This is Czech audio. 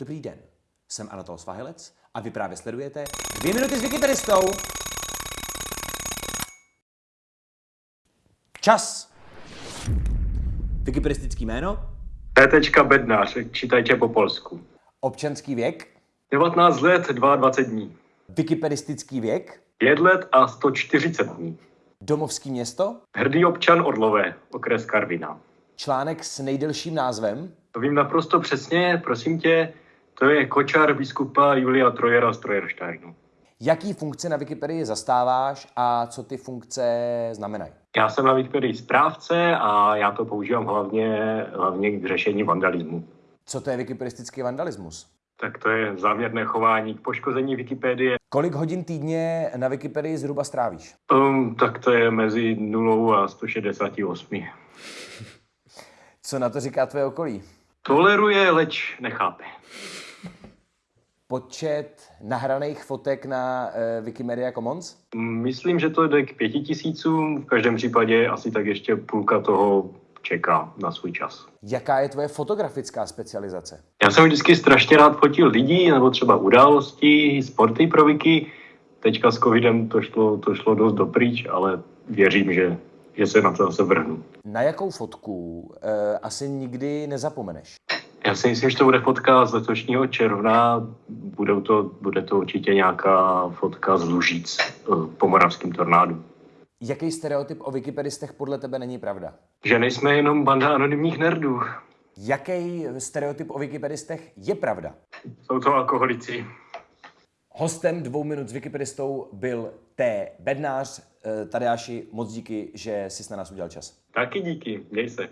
Dobrý den, jsem Anatol Svahilec a vy právě sledujete dvě minuty s Wikipedistou. Čas! Wikipedistický jméno, P. Bednář, čítajte po polsku. občanský věk, 19 let, 22 dní. wikipedistický věk, 5 let a 140 dní. domovský město, Hrdý občan Orlové, okres Karvina. článek s nejdelším názvem, To vím naprosto přesně, prosím tě, to je kočár biskupa Julia Trojera z Trojersteinu. jaký funkce na Wikipedii zastáváš a co ty funkce znamenají. Já jsem na Wikipedii správce a já to používám hlavně, hlavně k řešení vandalismu. Co to je wikipedistický vandalismus? Tak to je záměrné chování k poškození Wikipedie. Kolik hodin týdně na Wikipedii zhruba strávíš? Um, tak to je mezi 0 a 168. Co na to říká tvoje okolí? Toleruje, leč nechápe. Počet nahraných fotek na uh, Wikimedia Commons? Myslím, že to jde k pěti tisícům, v každém případě asi tak ještě půlka toho čeká na svůj čas. Jaká je tvoje fotografická specializace? Já jsem vždycky strašně rád fotil lidí, nebo třeba události, sporty pro Wiki. Teďka s covidem to šlo, to šlo dost dopryč, ale věřím, že, že se na to zase vrhnu. Na jakou fotku uh, asi nikdy nezapomeneš? Já si myslím, že to bude fotka z letošního června. Budou to, bude to určitě nějaká fotka z Lužic eh, po moravském tornádu. Jaký stereotyp o wikipedistech podle tebe není pravda? Že nejsme jenom banda anonymních nerdů. Jaký stereotyp o wikipedistech je pravda? Jsou to alkoholici. Hostem dvou minut s wikipedistou byl T. Bednář. Eh, Tadeáši, moc díky, že jsi na nás udělal čas. Taky díky, měj se.